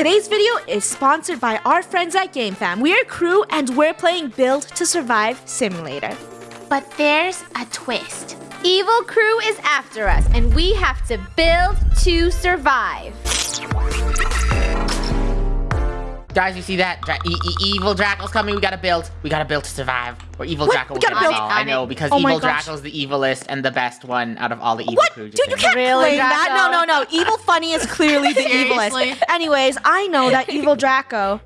Today's video is sponsored by our friends at GameFam. We're a crew and we're playing Build to Survive Simulator. But there's a twist. Evil crew is after us, and we have to build to survive. Guys, you see that? Dra- e- e- evil Draco's coming. We gotta build. We gotta build to survive. Or evil What? Draco will gotta get us build- all. I know because Oh evil gosh. Draco's the evilest and the best one out of all the evil What? crews. Dude, you can't Really, claim that. No, no, no. Evil Funneh is clearly the evilest. Anyways, I know that Evil Draco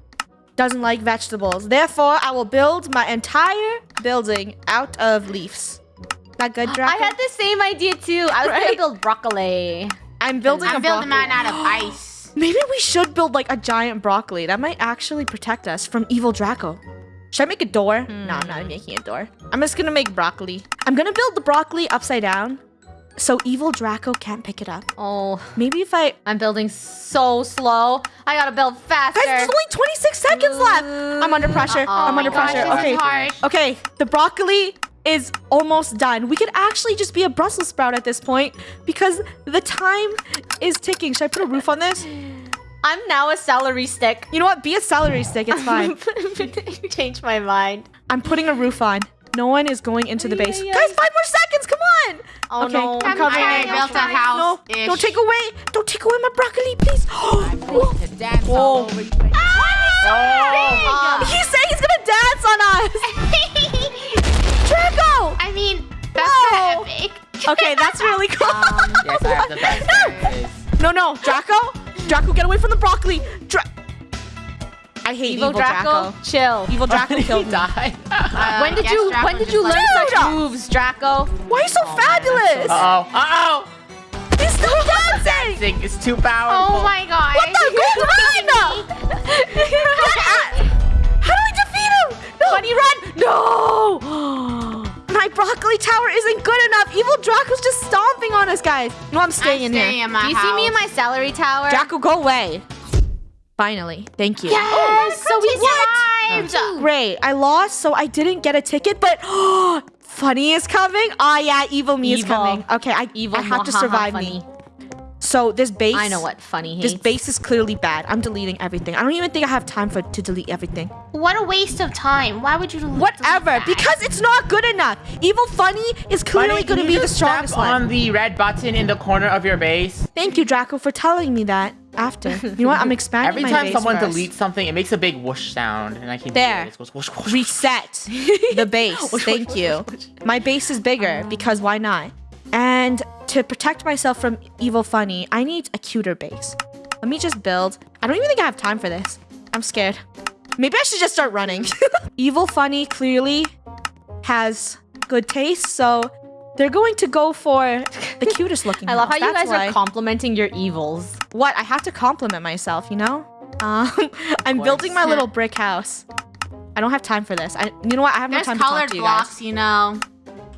doesn't like vegetables. Therefore, I will build my entire building out of leaves. That good, Draco? I had the same idea too. I was Right? gonna build broccoli. I'm building a I'm building broccoli. mine out of ice. Maybe we should build like a giant broccoli. That might actually protect us from evil Draco. Should I make a door? No, I'm not hmm. making a door. I'm just gonna make broccoli. I'm gonna build the broccoli upside down so evil Draco can't pick it up. Oh, Maybe if I... I'm building so slow. I gotta build faster. Guys, there's only 26 seconds left. I'm under pressure. Uh-oh. I'm under Oh my gosh, pressure. Okay. Okay, the broccoli is almost done. We could actually just be a Brussels sprout at this point because the time is ticking. Should I put a roof on this? I'm now a celery stick. You know what? Be a celery stick. It's fine. Change my mind. I'm putting a roof on. No one is going into the base. Ay, ay, Guys, five more seconds. Come on. Oh Okay, no. I'm covering I built a No, house. don't take away. Don't take away my broccoli, please. Whoa. To dance Whoa. all over you. Ah. He's saying he's gonna dance on us. Draco. I mean, that's Whoa. kind epic. Okay, that's really cool. Yes, I have the best dances. no, no, Draco. Draco, get away from the broccoli. Dra- I hate Evil, Draco, chill. Evil Draco killed me. Die. Uh, when did you Draco when did you learn Dude! such moves, Draco? Why are you so fabulous? Uh oh. Uh oh. He's still dancing. Dancing is too powerful. Oh my god. What the gold run? How do I defeat him? No. Bunny run! No! My broccoli tower isn't good enough. Evil Draco's just stomping on us, guys. No, I'm staying I'm in staying here. in my Do you see me in my celery tower? Draco, go away. Finally, thank you. Yes, oh, so we survived. Great. I lost, so I didn't get a ticket, but Funneh is coming. Oh yeah, evil me is coming. Okay, I Evil I have to survive Funneh. me. So this base. I know what Funneh hates. This base is clearly bad. I'm deleting everything. I don't even think I have time for to delete everything. What a waste of time. Why would you delete Whatever, that? because it's not good enough. Evil Funneh is clearly going to be the just strongest tap one. on the red button in the corner of your base. Thank you, Draco, for telling me that after. You know what? I'm expanding Every my time base someone first. deletes something, it makes a big whoosh sound, and I can There. hear it. It goes whoosh, whoosh, whoosh. reset the base. Thank you. My base is bigger because why not? And to protect myself from evil Funneh, I need a cuter base. Let me just build. I don't even think I have time for this. I'm scared. Maybe I should just start running. evil Funneh clearly has good taste, so they're going to go for the cutest looking. I love how house. you guys why. are complimenting your evils. What? I have to compliment myself, you know? Um, I'm building my little brick house. I don't have time for this. I, you know what? I have no time to talk colored to you guys. blocks, you know.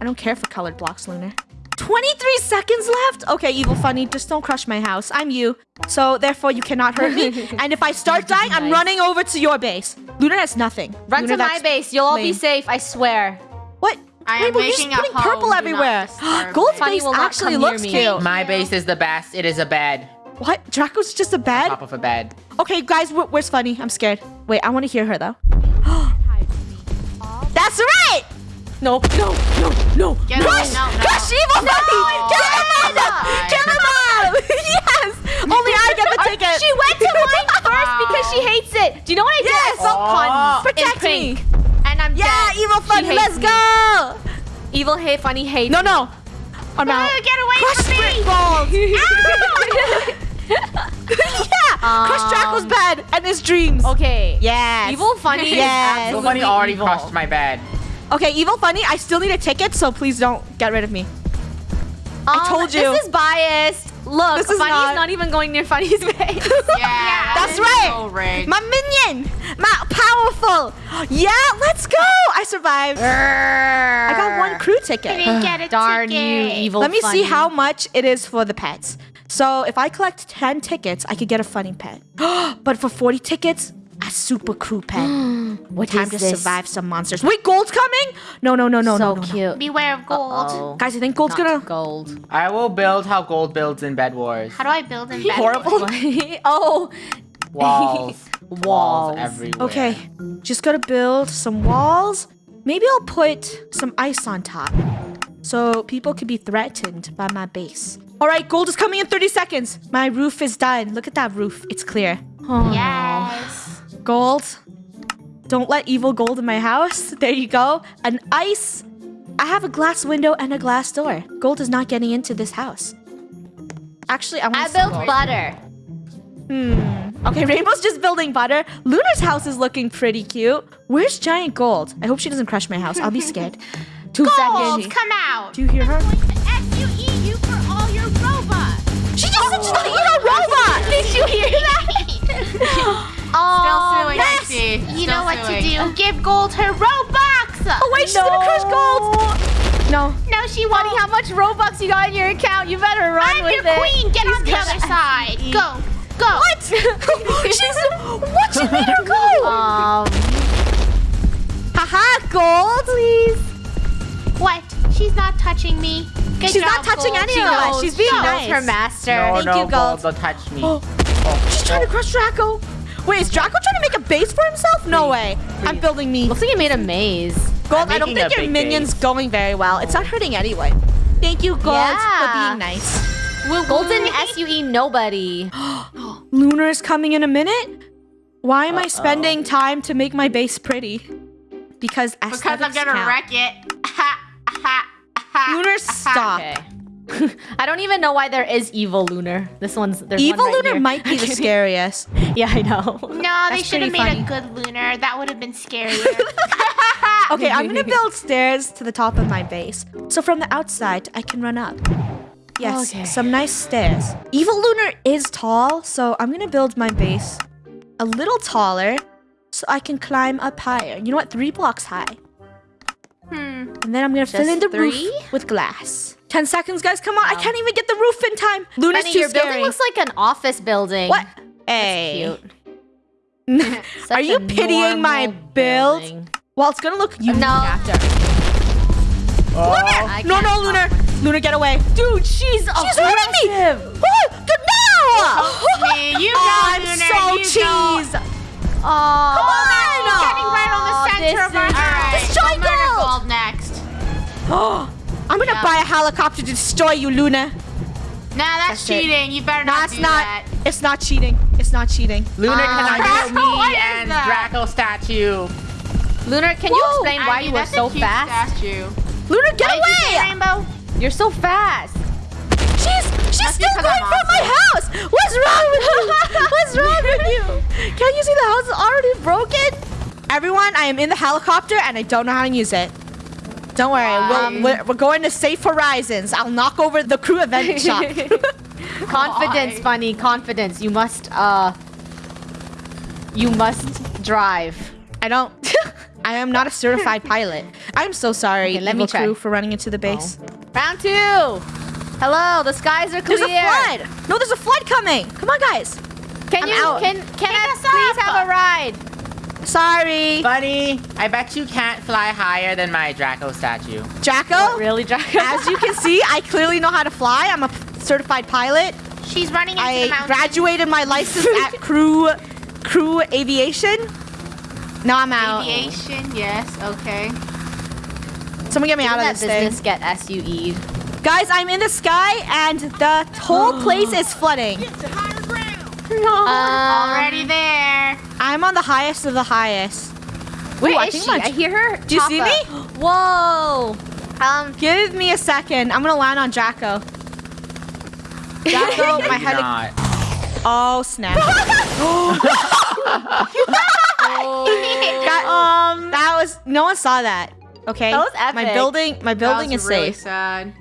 I don't care for colored blocks, Lunar. 23 seconds left? Okay, Evil Funneh, just don't crush my house. I'm you. So, therefore, you cannot hurt me. and if I start dying, I'm running over to your base. Lunar has nothing. Run Lunar, to my base. You'll all be safe. I swear. What? I am Rainbow, you're just making a putting home. purple everywhere. disturb Gold's. Funneh base will actually looks me. cute. My base is the best. It is a bed. What? Draco's just a bed? Top of a bed. Okay, guys, wh- where's Funneh? I'm scared. Wait, I want to hear her, though. That's right! No, no, no, no. Get Crush! away, no, no. Crush Evil Funneh! Kill him off! God. Kill him off! yes! Only I get the ticket. She went to mine first because she hates it. Do you know what I did? Yes. I saw Oh. puns Protect me. And I'm Yeah, dead. Evil She Funneh, let's me. go! Evil hate Funneh hates No, no. I'm out. Get away Crush from me. balls! yeah! Crush Um, Draco's bed and his dreams. Okay. Yes. Evil Funneh Yes. is So Funneh already evil. crushed my bed. Okay, Evil Funneh, I still need a ticket, so please don't get rid of me. I Um, told you. This is biased. Look, This is Funneh's not- not... even going near Funneh's base. Yeah, That's that is right. So. My minion! My powerful! Yeah, let's go! I survived. I got one crew I ticket. didn't get a Darn you, ticket. evil Let me Funneh. see how much it is for the pets. So if I collect 10 tickets, I could get a Funneh pet. but for 40 tickets, a super crew pet. What Time is to this? survive some monsters. Wait, gold's coming? No, no, no, no, so no, no, no. cute. Beware of gold. Uh-oh. Guys, I think gold's Not gonna... gold. I will build how gold builds in Bed Wars. How do I build in bed? Horrible. oh, Walls. Walls. everywhere. Okay, just gotta build some walls. Maybe I'll put some ice on top so people could be threatened by my base. All right, gold is coming in 30 seconds. My roof is done. Look at that roof. It's clear. Oh, Yes. Gold. Don't let evil gold in my house. There you go. An ice. I have a glass window and a glass door. Gold is not getting into this house. Actually, I want I built gold. butter. Hmm. Okay, Rainbow's just building butter. Lunar's house is looking pretty cute. Where's Giant Gold? I hope she doesn't crush my house. I'll be scared. Two Gold, seconds. come out. Do you hear her? S-U-E you for all your robots. She just said she's gonna eat a robot! Did you hear that? Oh, suing, yes. I see. You Still know what suing. to do. Give Gold her Robux. Oh wait, she's gonna crush Gold! No. No, she Buddy, won't. how much Robux you got in your account? You better run I'm with your it. queen. Get on the other side. Go. Go. What? she's what? She made her go! Um, Haha, Gold! Please. What? She's not touching me. Good She's job, not touching Gold. any of us. She's being Go. nice. her master. No, Thank no, you, Gold. Don't touch me. Oh, she's trying to crush Draco. Wait, is Draco trying to make a base for himself? No way. I'm building me. Looks like he made a maze. Gold, I'm don't think your minion's base. going very well. It's not hurting anyone. Thank you, Gold, Yeah. for being nice. Golden SUE nobody. Lunar is coming in a minute. Why am I spending time to make my base pretty? Because Because I'm gonna count. wreck it. Ha, ha, ha. Lunar, stop. Okay. I don't even know why there is evil Lunar. This one's there's Evil one right Lunar here. might be the scariest. Yeah, I know. No, they should have made funny. a good lunar. That would have been scarier. Okay, I'm gonna build stairs to the top of my base. So from the outside, I can run up. Yes, Okay. some nice stairs. Evil Lunar is tall, so I'm gonna build my base a little taller so I can climb up higher. You know what? Three blocks high. hmm. And then I'm gonna fill in the three? roof with glass. Ten seconds, guys. Come on. I can't um, even get the roof in time. Luna's Benny, too your scary. building looks like an office building. what? That's Hey. cute. Are you pitying my build? building. Well, it's gonna look unique No. after. Oh, I No, no. Lunar. Lunar, get away. Dude, she's She's hurting me. Oh, good no. me. You oh, go, Oh, I'm Lunar, so you go. cheese. Oh, Come on. Getting right on the center this of our. is- Alright, Destroy I'll Gold. Gold next. Oh, I'm gonna Yeah. buy a helicopter to destroy you, Luna. Nah, that's, That's it. cheating. You better No, not it's do not. that. It's not cheating. It's not cheating. Lunar, ah. can I Draco, build me and that? Draco statue? Lunar, can you Whoa. explain why Ivy, you were that's so a cute fast? Statue. Luna, get What did you away! Rainbow? You're so fast. She's she's still going I'm for my house. What's wrong with you? What's wrong with you? Can't you see the house is already broken? Everyone, I am in the helicopter and I don't know how to use it. Don't worry, Um, we'll, we're, we're going to safe horizons. I'll knock over the crew event shop. Confidence, Why? Bunny. Confidence. You must, uh... You must drive. I don't. I am not a certified pilot. I'm so sorry, Okay, let me try. crew, for running into the base. Round two. Hello, the skies are clear. There's a flood. No, there's a flood coming. Come on, guys. Can I'm you, out. can, can I please up. have a ride? Sorry, Bunny, I bet you can't fly higher than my Draco statue. Draco. Really, Draco? As you can see, I clearly know how to fly. I'm a certified pilot. She's running into the I mountain. graduated my license at crew crew aviation. Now I'm out. Aviation, yes, okay. Someone get me out Didn't of that this thing. business get SUE'd? Guys, I'm in the sky and the whole place is flooding. Um, Already there. I'm on the highest of the highest. Where Ooh, I is think she? my- I hear her. Do you see pop me? Whoa. Um, Give me a second. I'm gonna land on Draco. Draco, my head. not. Oh snap! That, um, that was no one saw that. Okay, That was epic. my building. My building that is was really safe. sad.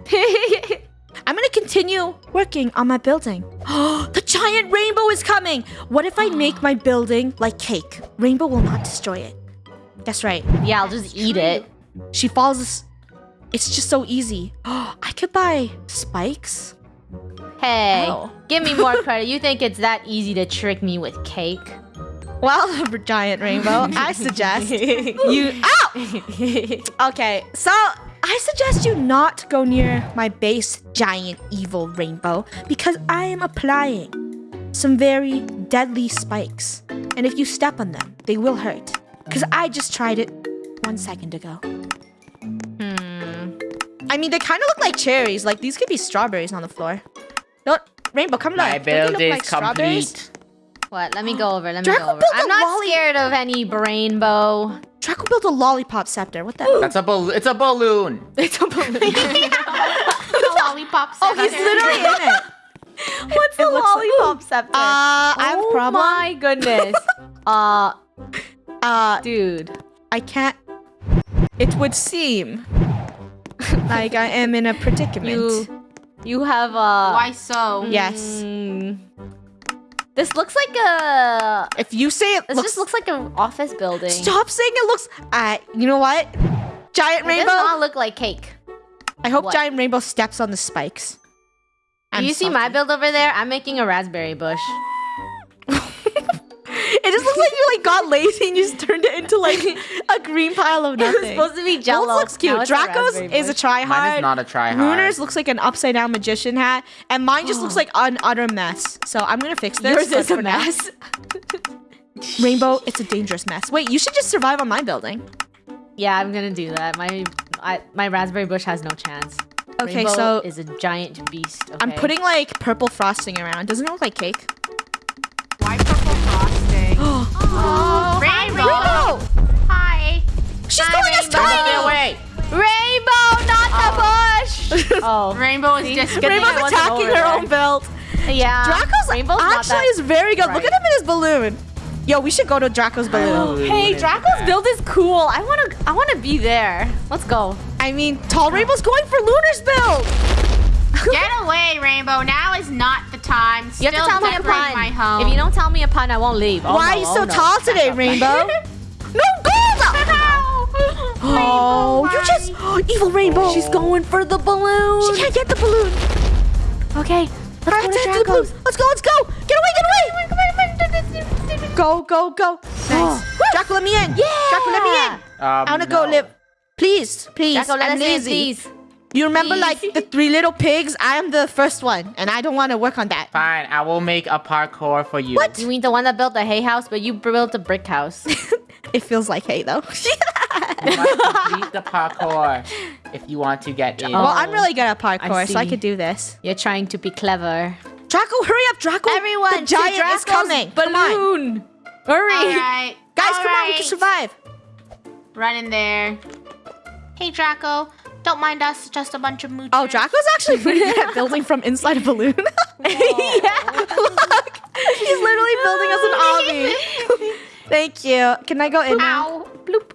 I'm gonna continue working on my building. the giant rainbow is coming. What if I make my building like cake? Rainbow will not destroy it. That's right. yeah, I'll just eat it. She falls. It's just so easy. I could buy spikes. Hey, Ow. give me more credit. You think it's that easy to trick me with cake? Well, the giant rainbow, I suggest you. Ow! Oh! Okay, so I suggest you not go near my base, giant evil rainbow, because I am applying some very deadly spikes. And if you step on them, they will hurt. Because I just tried it one second ago. Hmm. I mean, they kind of look like cherries. Like, these could be strawberries on the floor. No, Rainbow, come My look. They build look is like strawberries? complete. What? Let me go over. Let me Draco go over. built a I'm not lolly- scared of any rainbow. Draco built a lollipop scepter. What the? That's a bal- It's a balloon. it's a balloon. The lollipop oh, he's literally in it. What's the looks like- lollipop scepter? Uh, I have a problem. oh my goodness. uh, Uh, dude. I can't. It would seem like I am in a predicament. You, you have uh. Why so? Yes. mm, this looks like a. If you say it This looks, just looks like an office building. stop saying it looks. Uh, you know what? Giant It rainbow. does not look like cake. I hope What? giant rainbow steps on the spikes. Do I'm you see my build over there? I'm making a raspberry bush. It just looks like you like got lazy and you just turned it into like a green pile of It was nothing. supposed to be Yours jello. looks cute. Now it's a Draco's is a bush. try Mine is not a try hard. Lunar's looks like an upside down magician hat, and mine just looks like an utter mess. So I'm gonna fix this. Yours is a mess. Rainbow, it's a dangerous mess. Wait, you should just survive on my building. Yeah, I'm gonna do that. My I, my raspberry bush has no chance. Okay, Rainbow so is a giant beast. I'm putting like purple frosting around. Doesn't it look like cake? Why purple frosting? Oh, Rainbow. Hi. She's Hi, going as Rainbow. tiny. Get away. Rainbow, not the oh. bush. oh, Rainbow is just Good thing I Rainbow's wasn't attacking her there. own build. yeah. Draco's Rainbow's actually that is very good. Look at him in his balloon. Yo, we should go to Draco's balloon. Hey, Draco's build is cool. I wanna I wanna be there. Let's go. I mean, Tall Rainbow's going for Lunar's build. Get away, Rainbow. Now is not the time. You Still have to tell me a pun. my home. If you don't tell me a pun, I won't leave. Oh, Why no, are you oh, so no. tall today, Rainbow? no gold! Oh, you just evil Rainbow. She's going for the balloon. She can't get the balloon. Okay, let's Alright, go to to the balloon. Draco's. Let's go. Let's go. Get away. Get away. Go. Go. Go. Nice. Draco, let me in. Yeah. Draco, let me in. Um, I wanna go no. live. Please, please. Draco, let I'm us in, lazy. please. You remember like the three little pigs? I am the first one, and I don't want to work on that. Fine, I will make a parkour for you. What? You mean the one that built the hay house, but you built a brick house? It feels like hay though. You must complete the parkour if you want to get in. well, I'm really good at oh, parkour, so I could do this. You're trying to be clever. Draco, hurry up, Draco! Everyone, the to giant is Draco's coming. Come on, Balloon. Hurry. All right. guys, All come on, we can survive. Run in there. Hey, Draco. Don't mind us. Just a bunch of moochers. Oh, Draco's actually pretty good at building from inside a balloon. yeah, look, he's literally building us an obby. Thank you. Can I go in now? Ow. Bloop.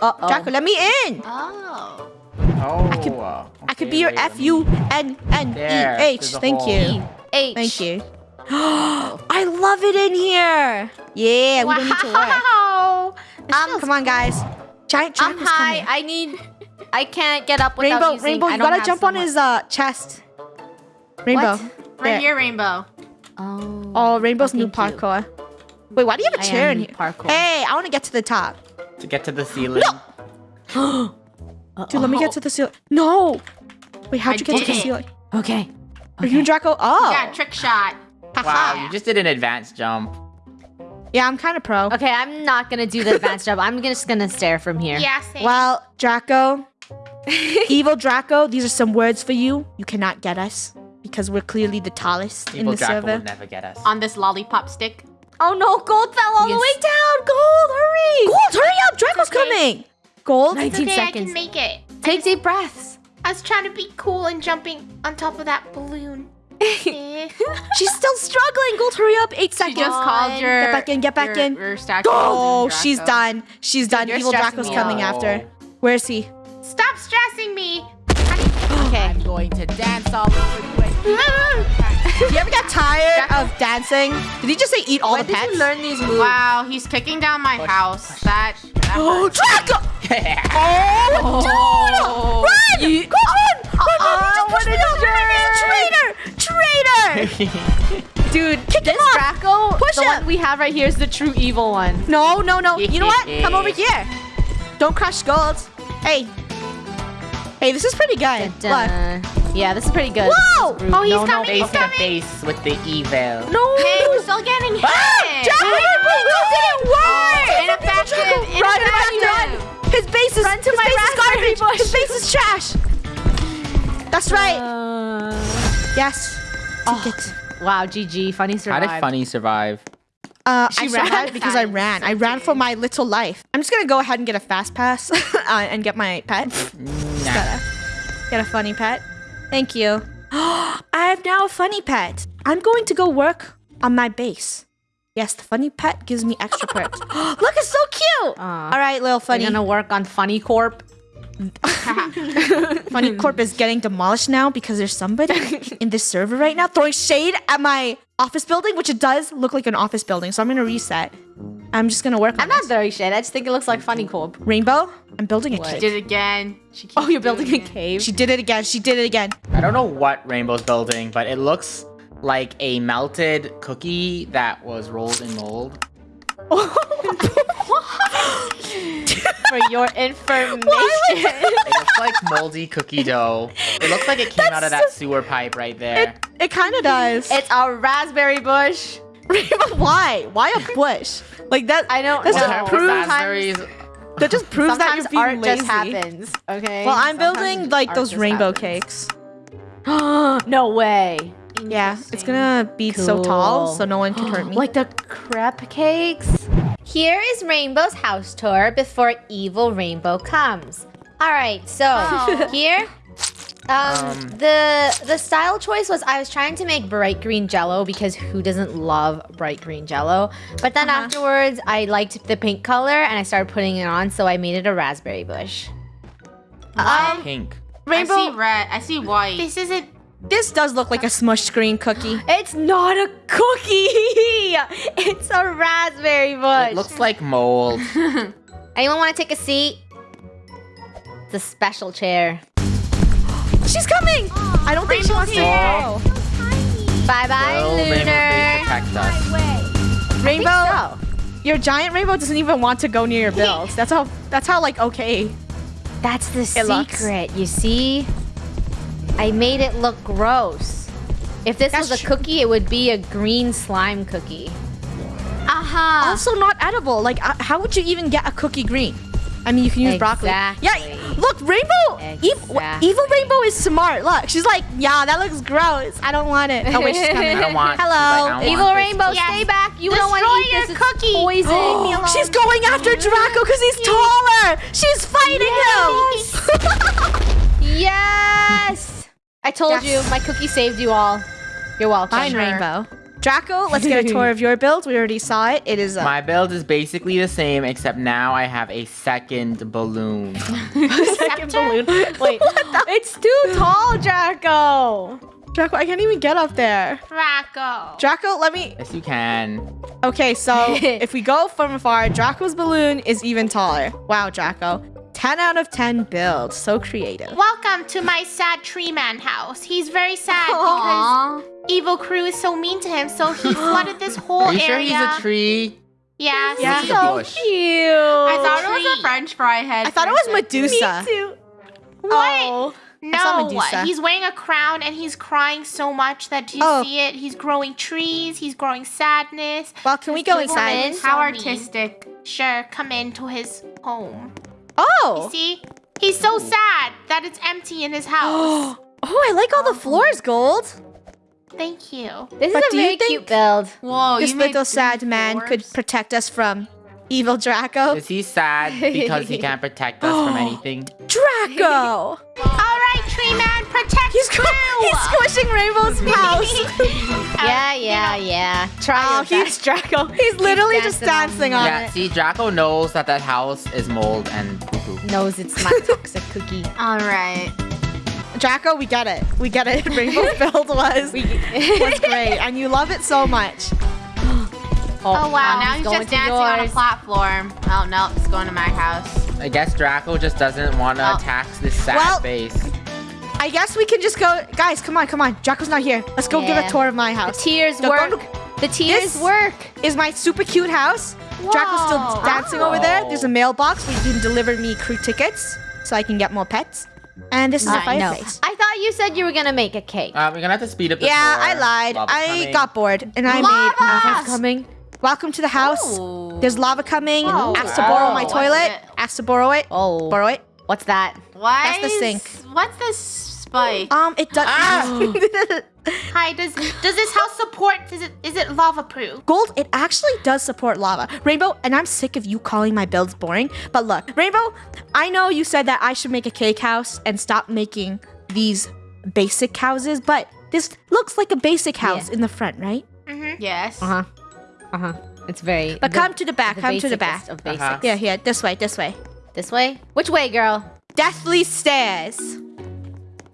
Uh oh. Draco, let me in. Oh. Oh, I could- I could be your okay, wait, F U N N E There, H. there's a Thank you. H. Thank you. I love it in here. Yeah, we don't need to work. Wow. Um, Come on, guys. Giant I'm Draco's high. coming. I need. I can't get up without Rainbow, using. Rainbow, I you don't gotta have jump on his uh chest. Rainbow. What? Right here, Rainbow. Oh. Oh, Rainbow's new thank you. parkour. Wait, why do you have a chair in here? parkour. Hey, I want to get to the top. To get to the ceiling. No. Oh. Dude, let me get to the ceiling. No. Wait, how'd I you get to the ceiling? Okay. Are you Draco? Oh. Yeah, trick shot. Wow, you just did an advanced jump. Yeah, I'm kind of pro. Okay, I'm not gonna do the advanced job. I'm just gonna stare from here. Yeah, same. Well, Draco, evil Draco, these are some words for you. You cannot get us because we're clearly the tallest in Evil the Draco server. will never get us. On this lollipop stick. Oh no, gold fell all the way down. Gold, hurry! Gold, hurry up! Draco's Okay. coming. Gold. Nice. 19 okay, I seconds. can make it. Take deep breaths. I was trying to be cool and jumping on top of that balloon. She's still struggling. Gold, hurry up! Eight She seconds. just called your. Get back in. Get back your, in. Your statue. Oh, she's done. She's done. Evil Draco's coming out. after. Where is he? Stop stressing me. Okay. I'm going to dance all over the place. Do you ever get tired of dancing? Did he just say eat all Where the did pets? you learn these moves? Wow, he's kicking down my house. That. that Oh, hurts. Oh, Draco! Oh, Oh. dude! Run! Go on! Run, run, Uh-uh, he just pushed me a off. He's a traitor! Traitor! Dude, kick This off! Draco, Push the him. one we have right here is the true evil one. No, no, no. You know what? Come over here. Don't crush skulls. Hey. Hey, this is pretty good. Look. Dun. Yeah, this is pretty good. Whoa! Oh, he's no, no, coming, Face he's to coming. face with the evil. No! Hey, we're still getting hit. Draco, your balloon didn't work! Oh, ineffective, Draco, Run, run, ineffective. run! His base is, Run to his my base is garbage! bush. His base is trash! That's right! Uh, yes. Take it. wow, GG. Funneh How did Funneh survive? Uh, She I ran. survived because I ran. I ran for my little life. I'm just gonna go ahead and get a fast pass uh, and get my pet. Nah. Gotta get a Funneh pet. Thank you. I have now a Funneh pet. I'm going to go work on my base. Yes, the Funneh pet gives me extra perks. Look, it's so cute. Aw. All right, little Funneh. Funneh. gonna work on Funneh Corp. Funneh Corp is getting demolished now because there's somebody in this server right now throwing shade at my office building, which it does look like an office building. So I'm gonna reset. I'm just gonna work on I'm not this. throwing shit. I just think it looks like Funneh Corp. Rainbow. I'm building a What? cave. Did it again. She oh, keeps Oh, you're building a it. cave. She did it again. She did it again. I don't know what Rainbow's building, but it looks like a melted cookie that was rolled in mold. Oh For your information. It looks like moldy cookie dough. It looks like it came out of that sewer pipe right there. It kind of does. it's a raspberry bush. Why? Why a bush? Like that. I don't That's know. just proves that just proves that you're art being lazy. just happens. Okay. Well, I'm Sometimes building like those rainbow happens. cakes. no way. Yeah, it's gonna be so tall, so no one can hurt me. Like the crepe cakes. Here is Rainbow's house tour before evil Rainbow comes. All right, so Oh. here, um, Um. the the style choice was I was trying to make bright green Jello because who doesn't love bright green Jello? But then Uh-huh. afterwards, I liked the pink color and I started putting it on, so I made it a raspberry bush. Um, Pink. rainbow. I see red. I see white. This isn't. This does look like a smushed green cookie. It's not a cookie. it's a raspberry bush. It looks like mold. Anyone want to take a seat? It's a special chair. She's coming. I don't think she wants to go. Bye bye, Will Rainbow Lunar. Rainbow, So, your giant rainbow doesn't even want to go near your builds. That's how. That's how like okay. that's the It looks- secret. You see, I made it look gross. If this That's was a cookie, it would be a green slime cookie. Aha. Also not edible. Like uh, how would you even get a cookie green? I mean, you can use broccoli. Yeah, look, Rainbow. Exactly. Evil Rainbow is smart. Look, she's like, yeah, that looks gross. I don't want it. Oh wait, she's coming. I don't want. Hello. like, don't Evil want this. Rainbow, Yes. stay back. You don't want to Destroy eat your this. It's cookie. poison. Leave me alone. She's going after Draco because he's taller. She's fighting him. Yes. I told Yes. you, my cookie saved you all. You're welcome. Fine, Rainbow. Draco, let's get a tour of your build. We already saw it. It is a My build is basically the same, except now I have a second balloon. second balloon. Wait, what? it's too tall, Draco. Draco. I can't even get up there. Draco. Draco, let me. yes, you can. Okay, so if we go from afar, Draco's balloon is even taller. Wow, Draco. 10 out of 10 build. So creative. Welcome to my sad tree man house. He's very sad Aww. because Evil Crew is so mean to him, so he flooded this whole area. Are you area. sure he's a tree? Yeah. Yeah. see? He's a bush. Cute. I thought it was a French fry head. I thought it was Medusa. Me too. Oh. saw No, he's wearing a crown and he's crying so much that do you Oh. see it? He's growing trees. He's growing sadness. Well, can we go inside? in, How artistic. Sure, come into his home. Oh. See? He's so sad that it's empty in his house. Oh, I like all the floors gold. Thank you. This But is a do very cute build. Whoa, this little sad man could protect us from evil Draco. Is he sad because he can't protect us from anything? Draco! All right, tree man, protect he's, Crew. Squ- he's house. Yeah, yeah, yeah. Try oh, he's best, Draco. He's literally just dancing dancing on on Yeah, it. see, Draco knows that that house is mold and poo-poo. Knows it's my toxic cookie. All right. Draco, we get it. We get it. Rainbow's build was, was great, and you love it so much. Oh, oh, wow, now he's he's just to dancing on a yours. platform. Oh, no, he's going to my house. I guess Draco just doesn't want to Oh. tax this sad Well- face. I guess we can just go. Guys, come on, come on. Draco's not here. Let's go give a tour of my house. The house. tears Go- go work. The tears This- work. Is my super cute house. Draco's still Whoa. dancing over there. There's a mailbox where you can deliver me crew tickets so I can get more pets. And this is a Uh, no. I thought you said you were gonna make a cake. Uh, we're gonna have to speed up. This Yeah, more. I lied. Lava's I coming. got bored and I Lava! made. Uh, Lava's coming. welcome to the house. Ooh. There's lava coming. Oh, Asked to borrow my toilet. it? Asked to borrow it. Oh, Borrow it. What's that? Why That's the sink. What's this spike? Um, it does. Ah! Hi, does does this house support? Is it is it lava proof? Gold, it actually does support lava. Rainbow, and I'm sick of you calling my builds boring. But look, Rainbow, I know you said that I should make a cake house and stop making these basic houses, but this looks like a basic house Yeah. in the front, right? Mhm. Yes. Uh huh. Uh huh. It's very. But come to the back, come to the back. Of basics. Uh-huh. Yeah, here, this way, this way. This way. Which way, girl? Deathly stairs.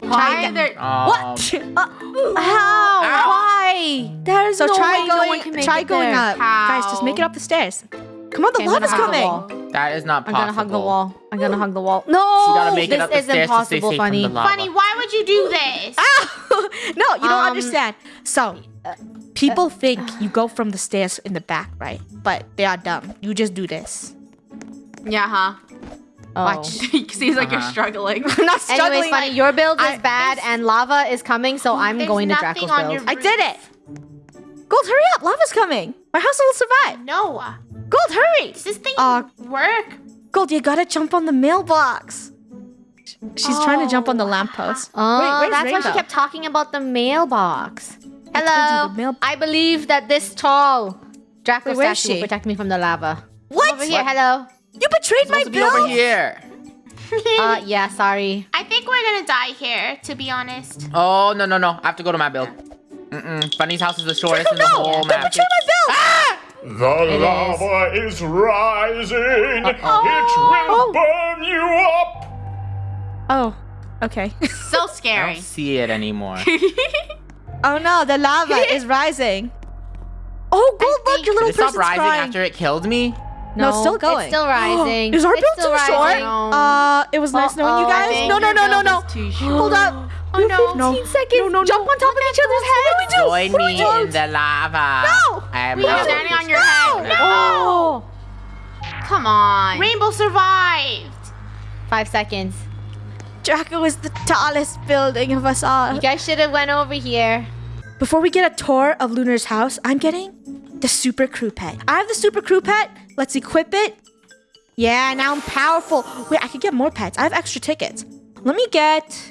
Why are there? Um, What? Uh, How? Ow. Why? There's so no try way going, no one can make try it going there. up, guys. Just make it up the stairs. Come on, the Okay, lava's gonna the coming. That is not possible. I'm gonna hug the wall. I'm gonna hug the wall. No, You gotta make this it up is stairs impossible, Funneh. from the lava. Funneh, why would you do this? No, you don't Um, understand. So, people think you go from the stairs in the back, right? But they are dumb. You just do this. Yeah, huh? Oh. Watch. Seems like you're Uh-huh. struggling. I'm not struggling. Anyways, Funneh, your build is I- bad and lava is coming, so I'm going to nothing Draco's on build. your- I did it. Gold, hurry up! Lava's coming. My house will survive. No. Gold, hurry! Does this thing Uh, work? Gold, you gotta jump on the mailbox. She's trying to jump on the Oh. lamppost. Oh, Wait, where's that's why she kept talking about the mailbox. I you Hello. the mail- I believe that this tall Draco Wait, where is statue will protect me from the lava. What? Over here, hello. You betrayed my supposed to be over here. Uh, yeah, sorry. I think we're gonna die here, to be honest. Oh no no no! I have to go to my build. Mm-mm. Bunny's house is the shortest in the no! whole Don't map. betray my build! Ah! The It lava is, rising. It Oh. will burn you up. Oh, okay. So scary. I scary. don't see it anymore. oh no, the lava is rising. Oh, Gold, look, think- your little Did it stop person's rising crying. after it killed me? No, it's still going. It's still rising. Is our It's build too short? rising. Uh, it was nice knowing you guys. No, no, no, no, no. is too short. Hold up. Oh, no. No. 15 seconds. No, no, Jump on top of each other's heads. What do we do? Join What do me we do? in the lava. No! I am We are not standing on your focused. head. No. Oh. Come on. Rainbow survived. Five seconds. Draco is the tallest building of us all. You guys should have went over here. Before we get a tour of Lunar's house, I'm getting the super crew pet. I have the super crew pet. Let's equip it. Yeah, now I'm powerful. Wait, I could get more pets. I have extra tickets. Let me get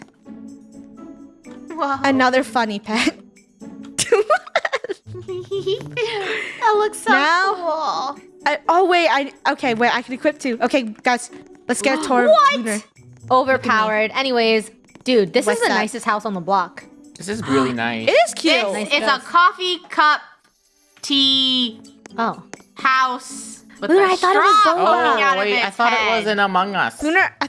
Whoa. another Funneh pet. that looks so Now- cool. I, oh wait, I okay. Wait, I can equip two. Okay, guys, let's get a tour What? of Lunar. Overpowered. Anyways, dude, this What's is the that? nicest house on the block. This is really nice. It is cute. It's, Nice it's a coffee cup tea Oh. house with Lunar, a I thought it was straw boba. poking out Oh of wait, I its thought it was in Among Us. Lunar.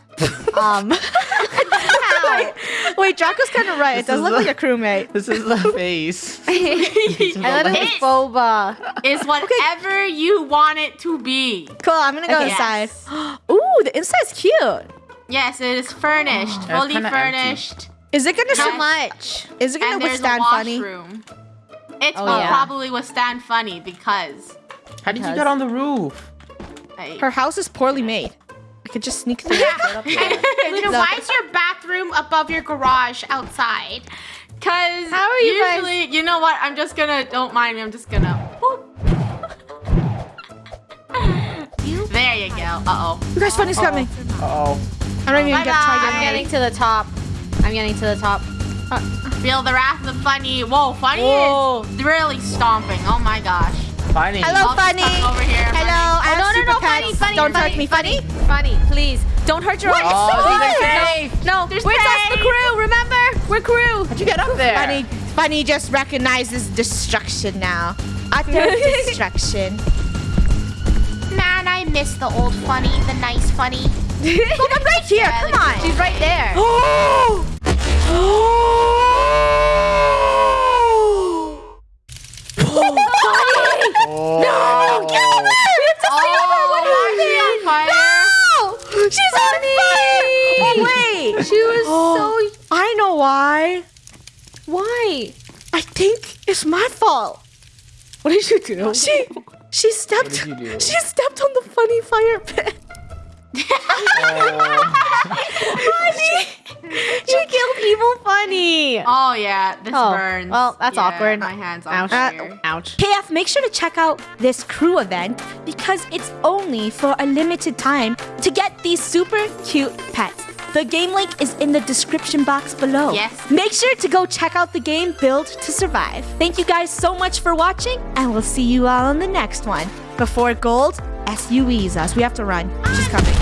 Um. wait, wait, Draco's kind of right. It does is look the- like a crewmate. This is the face. I thought it was It- boba. is whatever you want it to be. Cool. I'm gonna go Okay. inside. Yes. Ooh, the inside's cute. Yes, it is furnished, It's fully kinda empty. furnished, Is it gonna How sur- much? Is it gonna and there's a withstand Funneh? washroom. It Oh, will yeah. probably withstand Funneh because How did you get on the roof? I, Her house is poorly made. I could just sneak through. Luna, why is your bathroom above your garage outside? Cause How are you guys- usually, you know what? I'm just gonna. Don't mind me. I'm just gonna. there you go. Uh oh. you guys, Funneh's coming. Uh oh. I don't even get try I'm getting getting to the top. I'm getting to the top. Feel the wrath of Funneh. Whoa, Funneh Whoa. is really stomping. Oh my gosh. Funneh. Hello, I'll Funneh. over here, Hello. I Oh, have no, no, super no, Funneh, Funneh, Don't Funneh, touch me, Funneh. Funneh, please. Don't hurt your own. Oh, It's are good. safe. No, There's we're just the crew. Remember, we're crew. How'd you get up there? Funneh, Funneh just recognizes destruction now. Utter destruction. Man, I miss the old Funneh, the nice Funneh. Look, I'm right here. Yeah, Come on. She's right there. Oh! Oh. No, kill oh. her! We have to save her. What oh, happened? fire. No! She's on fire! Oh, wait. She was oh. so. I know why. Why? I think it's my fault. What did you do? She she stepped did you do? she stepped on the funny fire pit. Oh. She killed Evil Funneh. Oh yeah, this Oh, burns. well, that's Yeah, awkward. My hands Ouch. off here. Ouch. KF, make sure to check out this crew event because it's only for a limited time to get these super cute pets. The game link is in the description box below. Yes. Make sure to go check out the game Build to Survive. Thank you guys so much for watching, and we'll see you all on the next one. Before gold SUEs us. We have to run. She's coming.